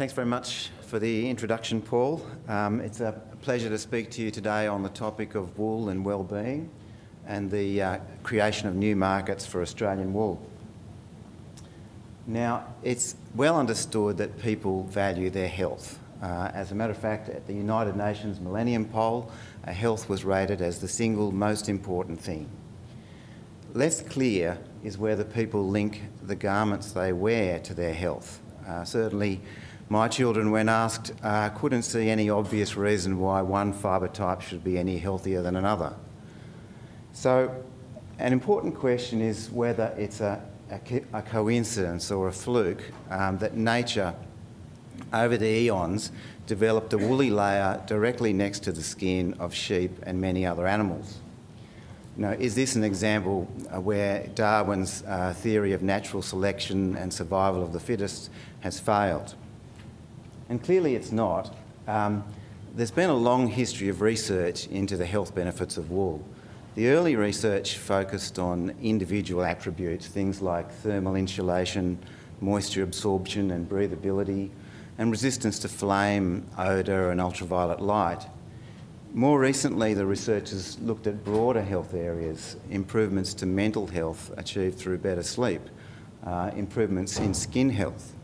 Thanks very much for the introduction, Paul. Um, it's a pleasure to speak to you today on the topic of wool and well-being and the uh, creation of new markets for Australian wool. Now, it's well understood that people value their health. Uh, as a matter of fact, at the United Nations Millennium Poll, uh, health was rated as the single most important thing. Less clear is whether people link the garments they wear to their health. Uh, certainly, my children, when asked, uh, couldn't see any obvious reason why one fibre type should be any healthier than another. So an important question is whether it's a, a, a coincidence or a fluke um, that nature, over the eons, developed a woolly layer directly next to the skin of sheep and many other animals. Now, is this an example uh, where Darwin's uh, theory of natural selection and survival of the fittest has failed? And clearly it's not. Um, there's been a long history of research into the health benefits of wool. The early research focused on individual attributes, things like thermal insulation, moisture absorption and breathability, and resistance to flame, odour and ultraviolet light. More recently, the researchers looked at broader health areas, improvements to mental health achieved through better sleep, uh, improvements in skin health,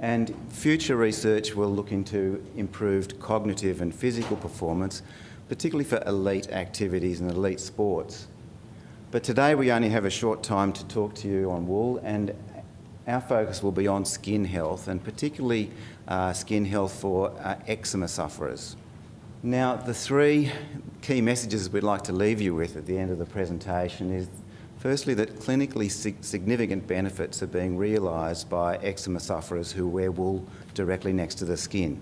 and future research will look into improved cognitive and physical performance, particularly for elite activities and elite sports. But today we only have a short time to talk to you on wool and our focus will be on skin health and particularly uh, skin health for uh, eczema sufferers. Now the three key messages we'd like to leave you with at the end of the presentation is Firstly, that clinically significant benefits are being realised by eczema sufferers who wear wool directly next to the skin.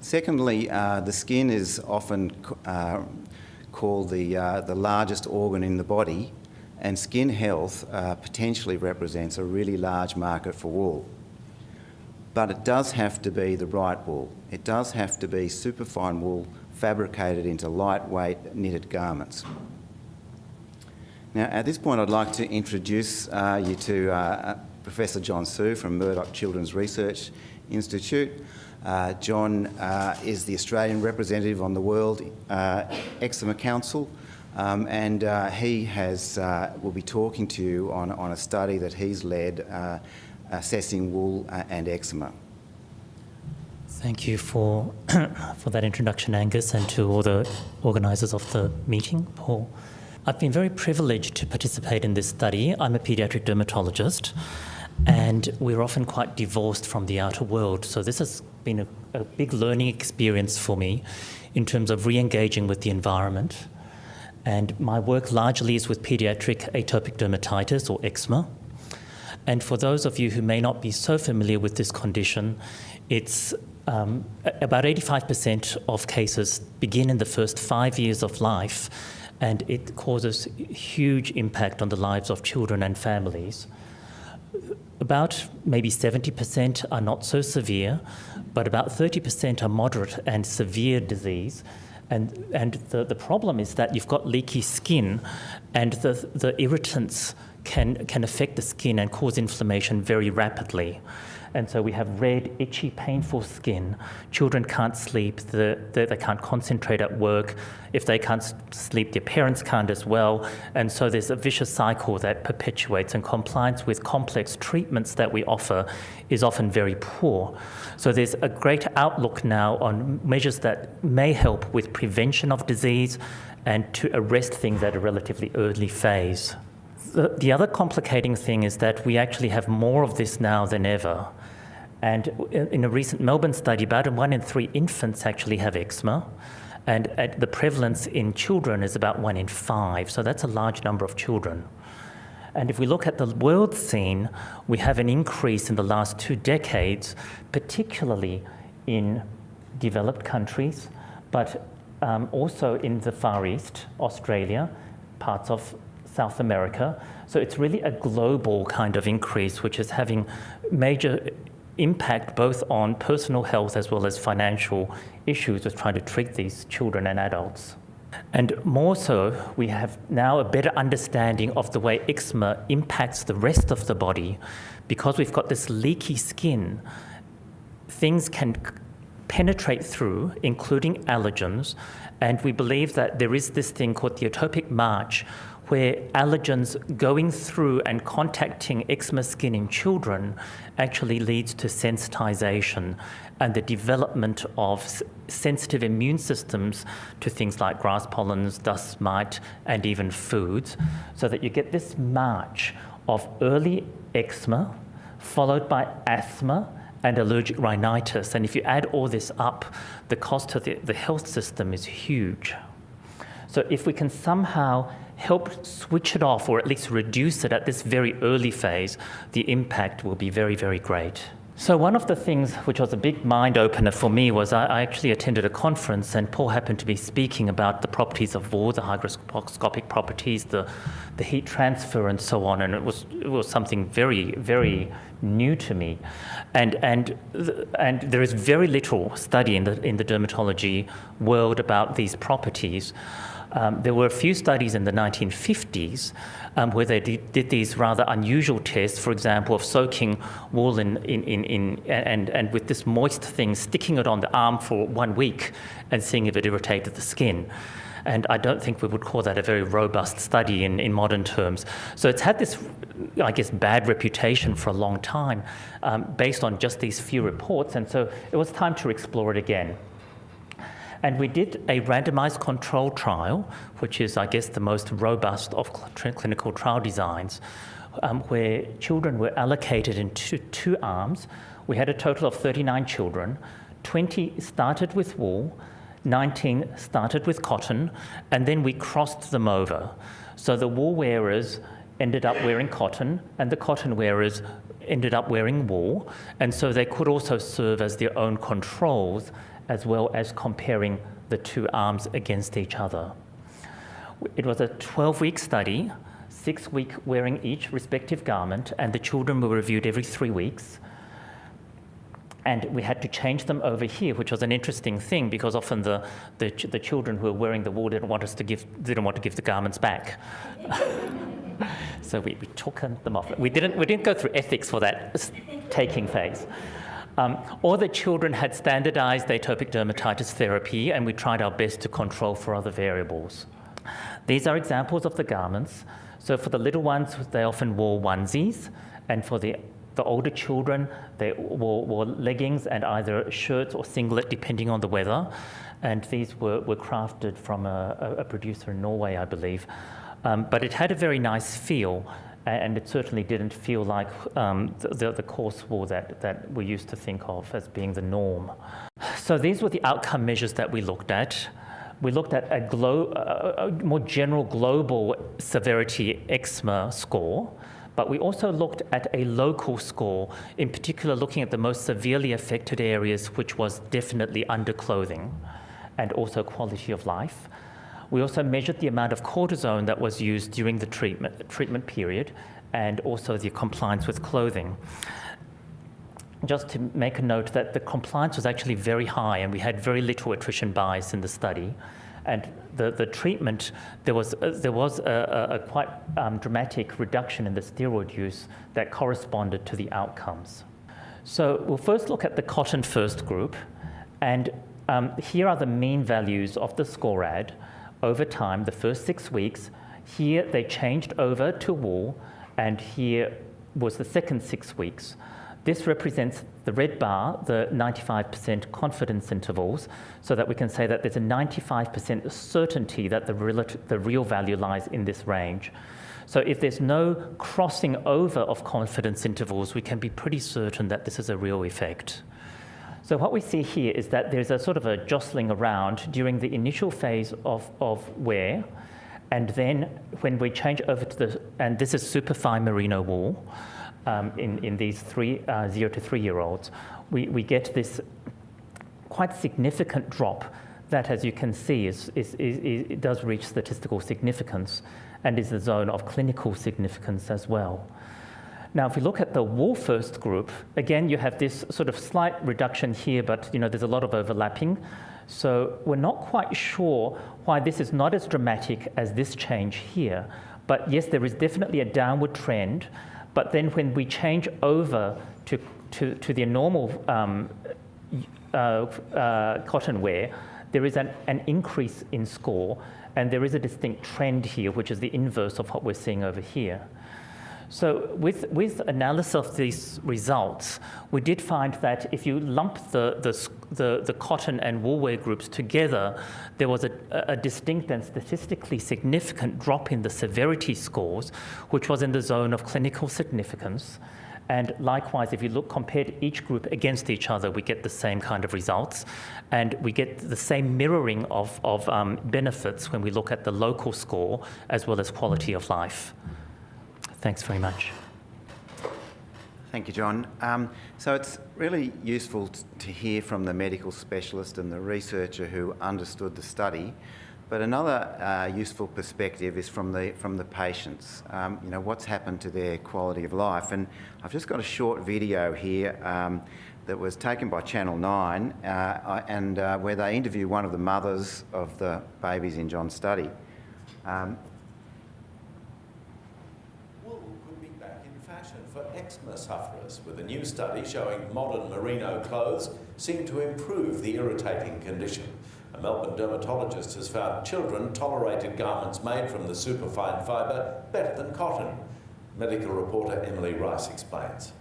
Secondly, uh, the skin is often uh, called the, uh, the largest organ in the body and skin health uh, potentially represents a really large market for wool. But it does have to be the right wool. It does have to be superfine wool fabricated into lightweight knitted garments. Now, at this point, I'd like to introduce uh, you to uh, uh, Professor John Su from Murdoch Children's Research Institute. Uh, John uh, is the Australian representative on the World uh, Eczema Council, um, and he has will be talking to you on, on a study that he's led assessing wool and eczema. Thank you for for that introduction, Angus, and to all the organisers of the meeting, Paul. I've been very privileged to participate in this study. I'm a pediatric dermatologist, and we're often quite divorced from the outer world. So this has been a, a big learning experience for me in terms of re-engaging with the environment. And my work largely is with pediatric atopic dermatitis or eczema. And for those of you who may not be so familiar with this condition, it's um, about 85% of cases begin in the first five years of life and it causes huge impact on the lives of children and families. About maybe 70% are not so severe, but about 30% are moderate and severe disease. And, and the, the problem is that you've got leaky skin and the, the irritants can, can affect the skin and cause inflammation very rapidly. And so we have red, itchy, painful skin. Children can't sleep, the, the, they can't concentrate at work. If they can't sleep, their parents can't as well. And so there's a vicious cycle that perpetuates, and compliance with complex treatments that we offer is often very poor. So there's a great outlook now on measures that may help with prevention of disease and to arrest things at a relatively early phase. The, the other complicating thing is that we actually have more of this now than ever. And in a recent Melbourne study, about one in three infants actually have eczema. And the prevalence in children is about one in five. So that's a large number of children. And if we look at the world scene, we have an increase in the last two decades, particularly in developed countries, but um, also in the Far East, Australia, parts of South America. So it's really a global kind of increase, which is having major impact both on personal health as well as financial issues with trying to treat these children and adults. And more so, we have now a better understanding of the way eczema impacts the rest of the body, because we've got this leaky skin, things can penetrate through, including allergens, and we believe that there is this thing called the atopic march, where allergens going through and contacting eczema skin in children actually leads to sensitization and the development of sensitive immune systems to things like grass pollens, dust mite, and even foods, so that you get this march of early eczema followed by asthma and allergic rhinitis. And if you add all this up, the cost to the, the health system is huge. So if we can somehow help switch it off or at least reduce it at this very early phase, the impact will be very, very great. So one of the things which was a big mind opener for me was I, actually attended a conference and Paul happened to be speaking about the properties of wool, the hygroscopic properties, the, the heat transfer and so on, and it was it was something very very new to me, and and and there is very little study in the in the dermatology world about these properties. Um, there were a few studies in the 1950s um, where they did, did, these rather unusual tests, for example, of soaking wool in, in, in, in, and, and with this moist thing, sticking it on the arm for one week and seeing if it irritated the skin. And I don't think we would call that a very robust study in, in modern terms. So it's had this, I guess, bad reputation for a long time um, based on just these few reports. And so it was time to explore it again. And we did a randomized control trial, which is, I guess, the most robust of cl clinical trial designs, um, where children were allocated into two arms. We had a total of 39 children. 20 started with wool, 19 started with cotton, and then we crossed them over. So the wool wearers ended up wearing cotton, and the cotton wearers ended up wearing wool, and so they could also serve as their own controls as well as comparing the two arms against each other. It was a 12-week study, six week wearing each respective garment, and the children were reviewed every three weeks. And we had to change them over here, which was an interesting thing because often the, the, the children who were wearing the wool didn't want us to give, didn't want to give the garments back. so we, we took them off. We didn't, we didn't go through ethics for that taking phase. Um, all the children had standardized atopic dermatitis therapy, and we tried our best to control for other variables. These are examples of the garments. So for the little ones, they often wore onesies, and for the the older children, they wore, wore leggings and either shirts or singlet, depending on the weather. And these were, were crafted from a, a producer in Norway, I believe. Um, but it had a very nice feel and it certainly didn't feel like um, the, the coarse wool that, that we used to think of as being the norm. So these were the outcome measures that we looked at. We looked at a, glo- a more general global severity eczema score, but we also looked at a local score, in particular looking at the most severely affected areas, which was definitely underclothing and also quality of life. We also measured the amount of cortisone that was used during the treatment, treatment period and also the compliance with clothing. Just to make a note that the compliance was actually very high and we had very little attrition bias in the study. And the, the treatment, there was, uh, there was a, a, a quite um, dramatic reduction in the steroid use that corresponded to the outcomes. So we'll first look at the cotton first group. And um, here are the mean values of the SCORAD over time, the first six weeks. Here they changed over to wool, and here was the second six weeks. This represents the red bar, the 95% confidence intervals, so that we can say that there's a 95% certainty that the, the real value lies in this range. So if there's no crossing over of confidence intervals, we can be pretty certain that this is a real effect. So what we see here is that there's a sort of a jostling around during the initial phase of, of wear, and then when we change over to the, and this is superfine merino wool um, in, in these three, uh, zero to three year olds, we, we get this quite significant drop that, as you can see, is, is, is, is, it does reach statistical significance and is the zone of clinical significance as well. Now, if we look at the wool first group, again, you have this sort of slight reduction here, but you know, there's a lot of overlapping. So we're not quite sure why this is not as dramatic as this change here. But yes, there is definitely a downward trend, But then when we change over to, to, to the normal um, uh, uh, cotton wear, there is an, an increase in score, and there is a distinct trend here, which is the inverse of what we're seeing over here. So with, with analysis of these results, we did find that if you lump the, the, the, the cotton and woolwear groups together, there was a, a, distinct and statistically significant drop in the severity scores, which was in the zone of clinical significance. And likewise, if you look compared each group against each other, we get the same kind of results. And we get the same mirroring of, of um, benefits when we look at the local score as well as quality of life. Thanks very much. Thank you, John. Um, so it's really useful to hear from the medical specialist and the researcher who understood the study. But another uh, useful perspective is from the from the patients. Um, you know what's happened to their quality of life, and I've just got a short video here um, that was taken by Channel Nine, uh, and uh, where they interview one of the mothers of the babies in John's study. Um, for eczema sufferers, with a new study showing modern merino clothes seem to improve the irritating condition. A Melbourne dermatologist has found children tolerated garments made from the superfine fibre better than cotton. Medical reporter Emily Rice explains.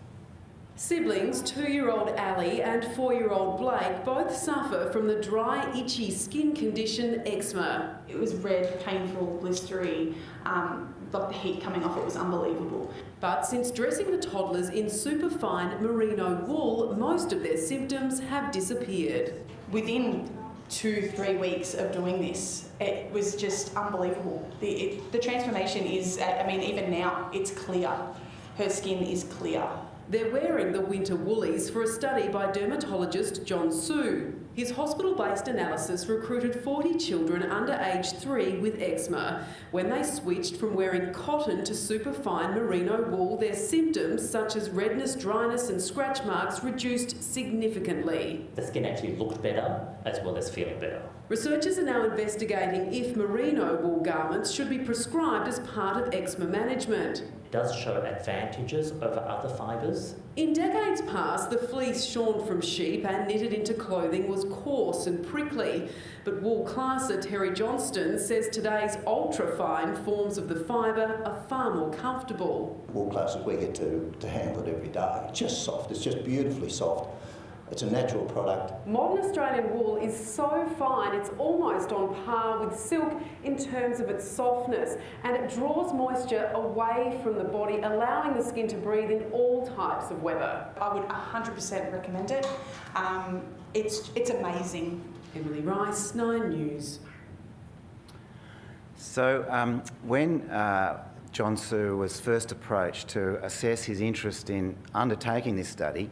Siblings, two-year-old Ali and four-year-old Blake both suffer from the dry, itchy skin condition eczema. It was red, painful, blistery, um, like the heat coming off it was unbelievable. But since dressing the toddlers in superfine merino wool, most of their symptoms have disappeared. Within two, three weeks of doing this, it was just unbelievable. The, it, the transformation is, I mean, even now, it's clear. Her skin is clear. They're wearing the winter woolies for a study by dermatologist John Su. His hospital-based analysis recruited 40 children under age 3 with eczema. When they switched from wearing cotton to superfine merino wool, their symptoms such as redness, dryness and scratch marks reduced significantly. The skin actually looked better as well as feeling better. Researchers are now investigating if merino wool garments should be prescribed as part of eczema management It does show advantages over other fibres. In decades past, the fleece shorn from sheep and knitted into clothing was coarse and prickly, but wool classer Terry Johnston says today's ultra-fine forms of the fibre are far more comfortable. Wool classes, we get to, to handle it every day. It's just soft, it's just beautifully soft. It's a natural product. Modern Australian wool is so fine, it's almost on par with silk in terms of its softness, and it draws moisture away from the body, allowing the skin to breathe in all types of weather. I would 100% recommend it. Um, it's, it's amazing. Emily Rice, Nine News. So um, when uh, John Su was first approached to assess his interest in undertaking this study,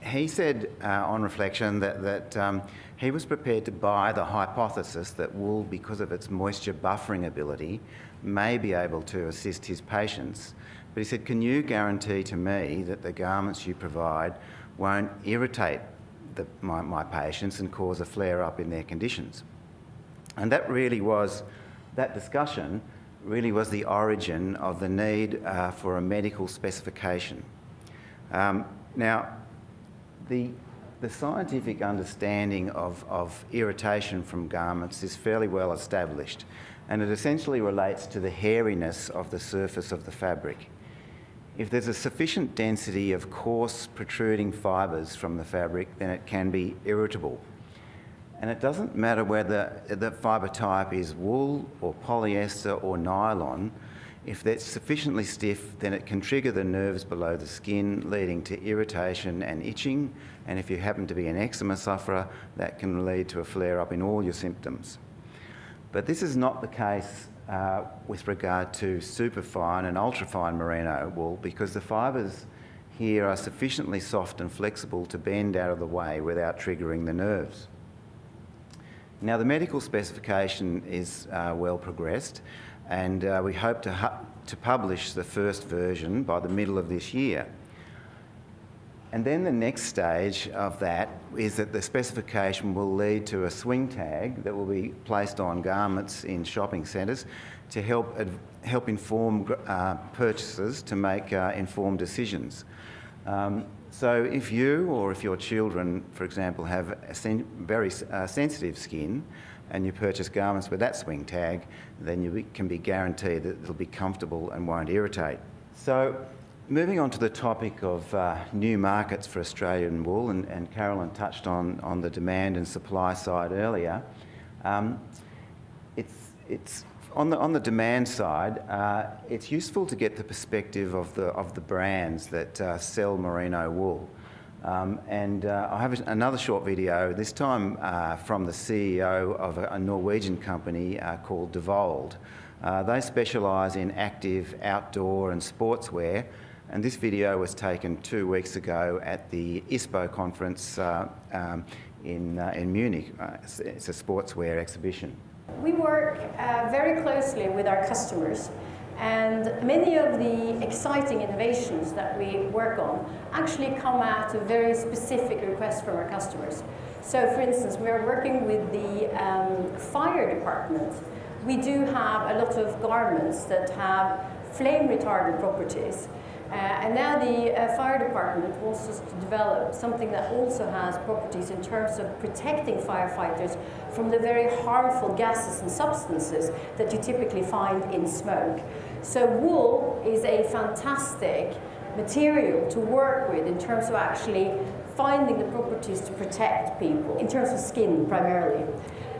he said uh, on reflection that, that um, he was prepared to buy the hypothesis that wool, because of its moisture buffering ability, may be able to assist his patients. But he said, Can you guarantee to me that the garments you provide won't irritate the, my, my patients and cause a flare up in their conditions? And that really was, that discussion really was the origin of the need uh, for a medical specification. Um, now, the, the scientific understanding of, of irritation from garments is fairly well established and it essentially relates to the hairiness of the surface of the fabric. If there's a sufficient density of coarse protruding fibres from the fabric, then it can be irritable. And it doesn't matter whether the fibre type is wool or polyester or nylon, if that's sufficiently stiff, then it can trigger the nerves below the skin, leading to irritation and itching. And if you happen to be an eczema sufferer, that can lead to a flare up in all your symptoms. But this is not the case uh, with regard to superfine and ultrafine merino wool because the fibres here are sufficiently soft and flexible to bend out of the way without triggering the nerves. Now, the medical specification is uh, well progressed and uh, we hope to, to publish the first version by the middle of this year. And then the next stage of that is that the specification will lead to a swing tag that will be placed on garments in shopping centres to help, help inform uh, purchasers to make uh, informed decisions. Um, so if you or if your children, for example, have sen- very uh, sensitive skin and you purchase garments with that swing tag, then you can be guaranteed that they'll be comfortable and won't irritate. So moving on to the topic of uh, new markets for Australian wool, and, and Carolyn touched on, on the demand and supply side earlier. Um, it's, it's on the, on the demand side, uh, it's useful to get the perspective of the, of the brands that uh, sell merino wool. Um, and uh, I have another short video, this time uh, from the CEO of a, Norwegian company uh, called Devold. Uh, they specialise in active outdoor and sportswear, and this video was taken two weeks ago at the ISPO conference uh, um, in, uh, in Munich. It's, it's a sportswear exhibition. We work very closely with our customers and many of the exciting innovations that we work on actually come out of very specific requests from our customers. So for instance, we are working with the um, fire department. We do have a lot of garments that have flame retardant properties. Uh, and now the uh, fire department wants us to develop something that also has properties in terms of protecting firefighters from the very harmful gases and substances that you typically find in smoke. So wool is a fantastic material to work with in terms of actually finding the properties to protect people, in terms of skin primarily.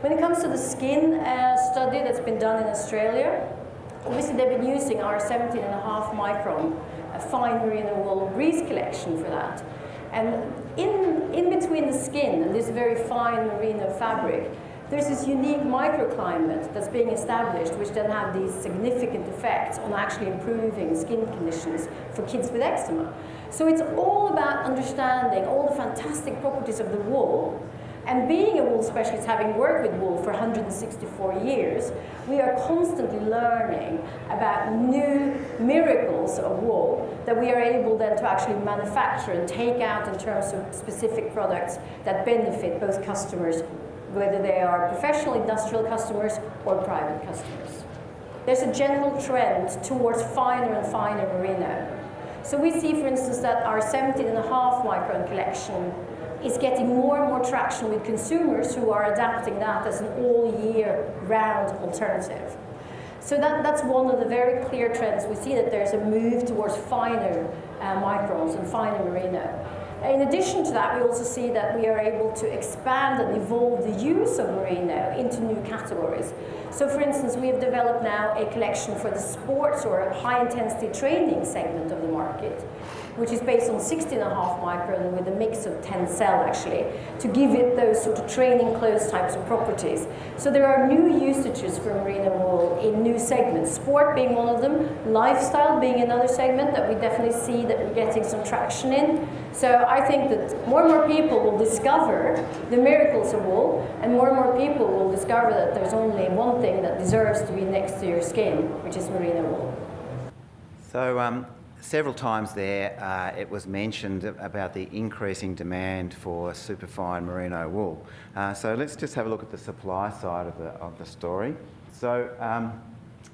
When it comes to the skin uh, study that's been done in Australia, obviously they've been using our 17 and a half micron uh, fine merino wool breeze collection for that. And in, in between the skin and this very fine merino fabric, there's this unique microclimate that's being established, which then have these significant effects on actually improving skin conditions for kids with eczema. So it's all about understanding all the fantastic properties of the wool. And being a wool specialist, having worked with wool for 164 years, we are constantly learning about new miracles of wool that we are able then to actually manufacture and take out in terms of specific products that benefit both customers whether they are professional industrial customers or private customers. There's a general trend towards finer and finer merino. So we see, for instance, that our 17 and a half micron collection is getting more and more traction with consumers who are adapting that as an all year round alternative. So that, that's one of the very clear trends. We see that there's a move towards finer uh, microns and finer merino. In addition to that, we also see that we are able to expand and evolve the use of merino into new categories. So for instance, we have developed now a collection for the sports or high intensity training segment of the market, which is based on 16 and a half micron with a mix of Tencel actually, to give it those sort of training clothes types of properties. So there are new usages for merino wool in new segments, sport being one of them, lifestyle being another segment that we definitely see that we're getting some traction in. So I think that more and more people will discover the miracles of wool, and more and more people will discover that there's only one thing that deserves to be next to your skin, which is merino wool. So, um, several times there uh, it was mentioned about the increasing demand for superfine merino wool. Uh, so, let's just have a look at the supply side of the, of the story. So, um,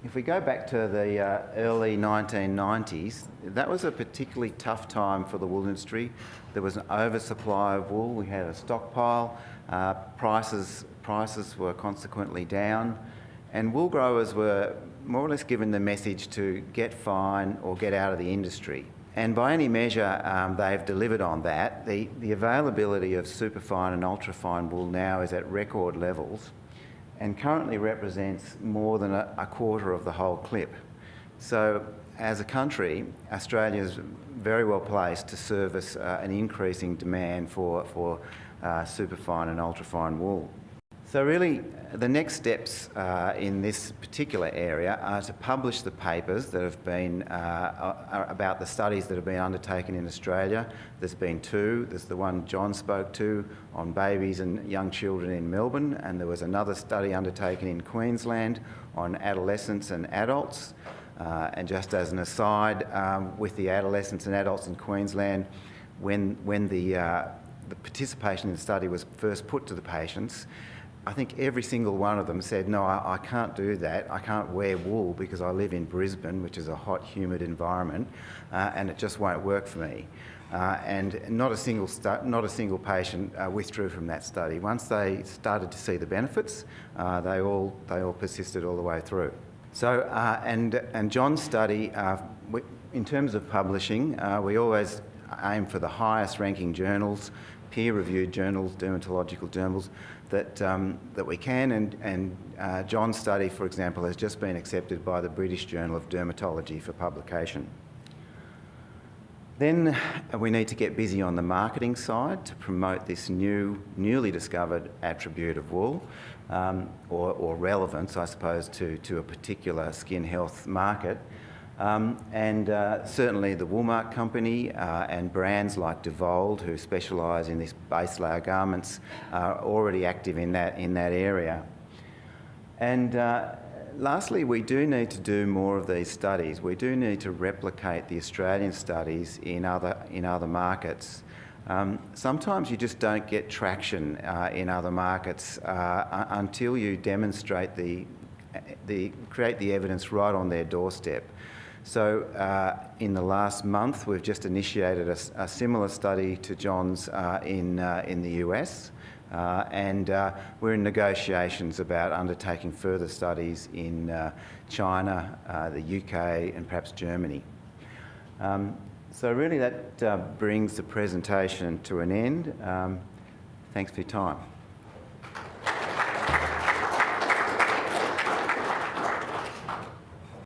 if we go back to the uh, early 1990s, that was a particularly tough time for the wool industry. There was an oversupply of wool, we had a stockpile, uh, prices, prices were consequently down, and wool growers were more or less given the message to get fine or get out of the industry. And by any measure, um, they've delivered on that. The, the availability of superfine and ultrafine wool now is at record levels and currently represents more than a, a quarter of the whole clip. So as a country, Australia is very well placed to service uh, an increasing demand for, for uh, superfine and ultrafine wool. So really, the next steps uh, in this particular area are to publish the papers that have been uh, about the studies that have been undertaken in Australia. There's been two. There's the one John spoke to on babies and young children in Melbourne, and there was another study undertaken in Queensland on adolescents and adults. Uh, and just as an aside, um, with the adolescents and adults in Queensland, when, when the, uh, the participation in the study was first put to the patients, I think every single one of them said, no, I, I, can't do that. I can't wear wool because I live in Brisbane, which is a hot, humid environment, uh, and it just won't work for me. Uh, and not a single, not a single patient uh, withdrew from that study. Once they started to see the benefits, uh, they, all, they all persisted all the way through. So, uh, and, and John's study, uh, we, in terms of publishing, we always aim for the highest ranking journals, peer-reviewed journals, dermatological journals, that, um, that we can. And, and uh, John's study, for example, has just been accepted by the British Journal of Dermatology for publication. Then we need to get busy on the marketing side to promote this new, newly discovered attribute of wool, um, or, or relevance, I suppose, to, to a particular skin health market. Um, and uh, certainly the Woolmark company uh, and brands like Devold, who specialise in this base layer garments, are already active in that, in that area. And uh, lastly, we do need to do more of these studies. We do need to replicate the Australian studies in other, in other markets. Um, sometimes you just don't get traction uh, in other markets uh, until you demonstrate the, the, create the evidence right on their doorstep. So uh, in the last month, we've just initiated a, a similar study to John's uh, in, uh, in the US. Uh, and uh, we're in negotiations about undertaking further studies in uh, China, the UK, and perhaps Germany. Um, so really that brings the presentation to an end. Um, thanks for your time.